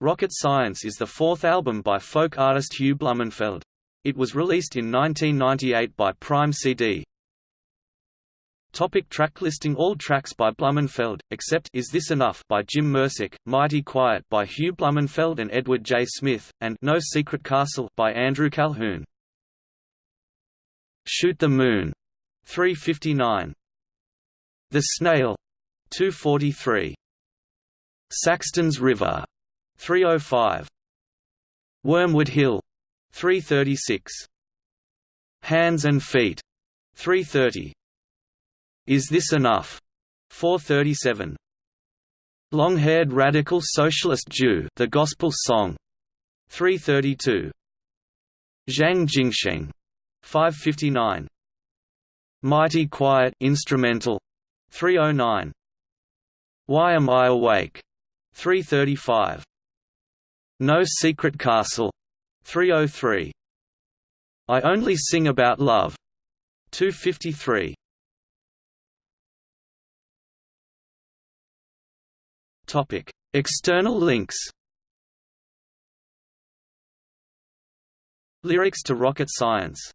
Rocket Science is the fourth album by folk artist Hugh Blumenfeld. It was released in 1998 by Prime CD. Topic track listing All tracks by Blumenfeld, except Is This Enough by Jim Mersick, Mighty Quiet by Hugh Blumenfeld and Edward J. Smith, and No Secret Castle by Andrew Calhoun. Shoot the Moon, 359. The Snail, 243. Saxton's River, 305. Wormwood Hill, 336. Hands and Feet, 330. Is This Enough? 437. Long-haired radical socialist Jew, The Gospel Song, 332. Zhang Jingsheng, 559. Mighty Quiet instrumental, 309. Why Am I Awake? 335. No Secret Castle, 303. I Only Sing About Love, 253. Topic: External links. Lyrics to Rocket Science